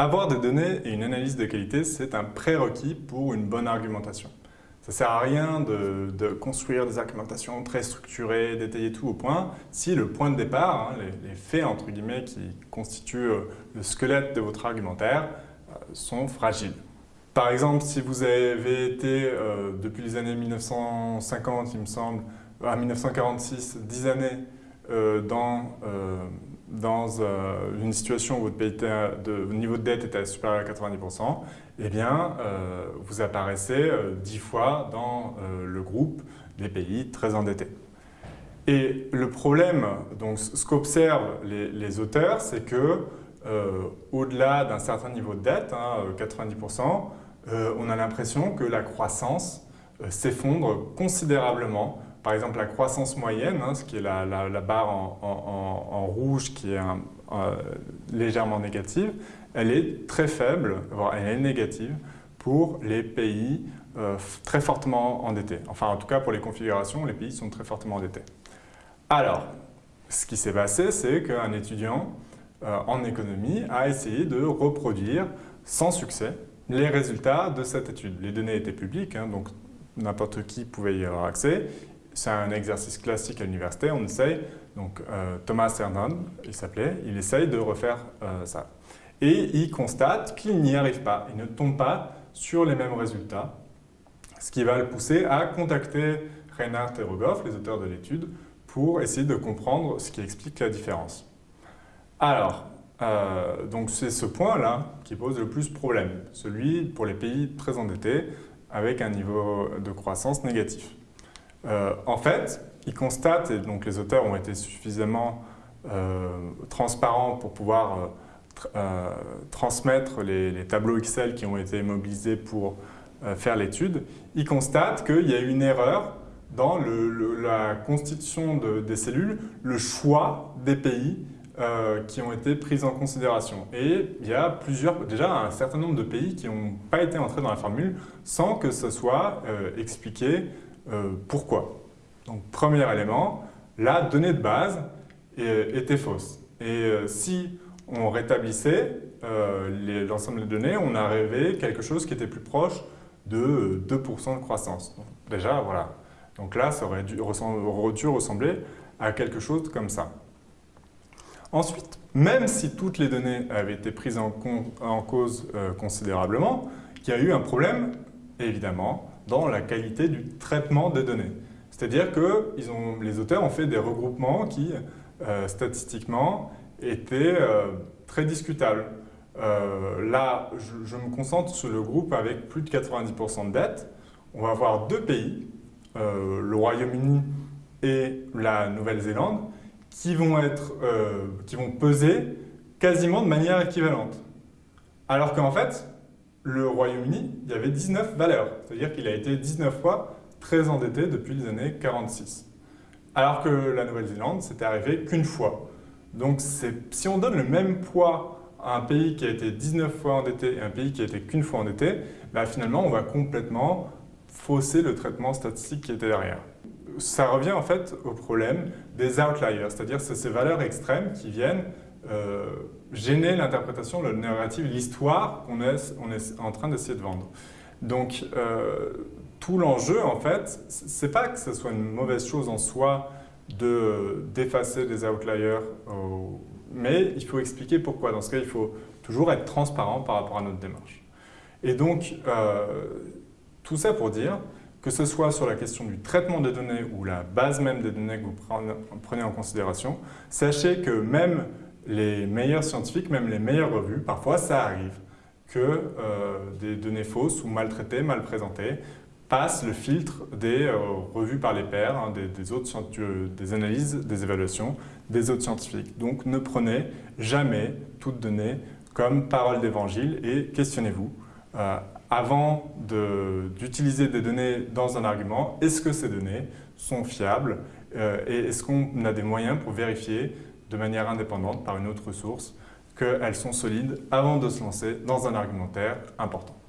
Avoir des données et une analyse de qualité, c'est un prérequis pour une bonne argumentation. Ça ne sert à rien de, construire des argumentations très structurées, détaillées tout au point, si le point de départ, hein, les, faits entre guillemets qui constituent euh, le squelette de votre argumentaire, euh, sont fragiles. Par exemple, si vous avez été, euh, depuis les années 1950, il me semble, à 1946, 10 années dans dans euh, une situation où votre, niveau de dette était supérieur à 90%, eh bien, euh, vous apparaissez 10 euh, fois dans le groupe des pays très endettés. Et le problème, donc ce qu'observent les, auteurs, c'est que au-delà d'un certain niveau de dette, 90%, hein, on a l'impression que la croissance s'effondre considérablement par exemple, la croissance moyenne, hein, ce qui est la, barre en, rouge qui est légèrement négative, elle est très faible, voire elle est négative pour les pays euh, très fortement endettés. Enfin, en tout cas, pour les configurations, les pays sont très fortement endettés. Alors, ce qui s'est passé, c'est qu'un étudiant euh, en économie a essayé de reproduire sans succès les résultats de cette étude. Les données étaient publiques, hein, donc n'importe qui pouvait y avoir accès c'est un exercice classique à l'université, on essaye, donc euh, Thomas Hernon, il s'appelait, il essaye de refaire euh, ça. Et il constate qu'il n'y arrive pas, il ne tombe pas sur les mêmes résultats, ce qui va le pousser à contacter Reinhard et Rogoff, les auteurs de l'étude, pour essayer de comprendre ce qui explique la différence. Alors, euh, donc c'est ce point-là qui pose le plus problème, celui pour les pays très endettés avec un niveau de croissance négatif. Euh, en fait, ils constatent, et donc les auteurs ont été suffisamment euh, transparents pour pouvoir euh, transmettre les, tableaux Excel qui ont été mobilisés pour faire l'étude, ils constatent qu'il y a une erreur dans la constitution des cellules, le choix des pays qui ont été pris en considération. Et il y a plusieurs, déjà un certain nombre de pays qui n'ont pas été entrés dans la formule sans que ce soit expliqué euh, pourquoi? Donc, premier élément, la donnée de base était fausse. Et euh, si on rétablissait euh, l'ensemble des données, on arrivait quelque chose qui était plus proche de 2% de croissance. déjà, voilà. Donc là, ça aurait dû, ressembler à quelque chose comme ça. Ensuite, même si toutes les données avaient été prises en, en cause considérablement, il y a eu un problème, évidemment, dans la qualité du traitement des données. C'est-à-dire que les auteurs ont fait des regroupements qui, euh, statistiquement, étaient euh, très discutables. Euh, là, je, me concentre sur le groupe avec plus de 90% de dettes. On va avoir deux pays, le Royaume-Uni et la Nouvelle-Zélande, qui, vont qui vont peser quasiment de manière équivalente. Alors qu'en fait, le Royaume-Uni, il y avait 19 valeurs. C'est-à-dire qu'il a été 19 fois très endetté depuis les années 46. Alors que la Nouvelle-Zélande, c'était arrivé qu'une fois. Donc si on donne le même poids à un pays qui a été 19 fois endetté et un pays qui a été qu'une fois endetté, bah, finalement on va complètement fausser le traitement statistique qui était derrière. Ça revient en fait au problème des outliers, c'est-à-dire ces valeurs extrêmes qui viennent euh, gêner l'interprétation, le narrative, l'histoire qu'on est, on est en train d'essayer de vendre. Donc, euh, tout l'enjeu, en fait, c'est pas que ce soit une mauvaise chose en soi d'effacer des outliers, mais il faut expliquer pourquoi. Dans ce cas, il faut toujours être transparent par rapport à notre démarche. Et donc, euh, tout ça pour dire que ce soit sur la question du traitement des données ou la base même des données que vous prenez en considération, sachez que même les meilleurs scientifiques, même les meilleures revues, parfois ça arrive que euh, des données fausses ou maltraitées, mal présentées, passent le filtre des euh, revues par les pairs, hein, des, autres, des analyses, des évaluations des autres scientifiques. Donc ne prenez jamais toute donnée comme parole d'évangile et questionnez-vous. Euh, avant d'utiliser des données dans un argument, est-ce que ces données sont fiables et est-ce qu'on a des moyens pour vérifier de manière indépendante par une autre source, qu'elles sont solides avant de se lancer dans un argumentaire important.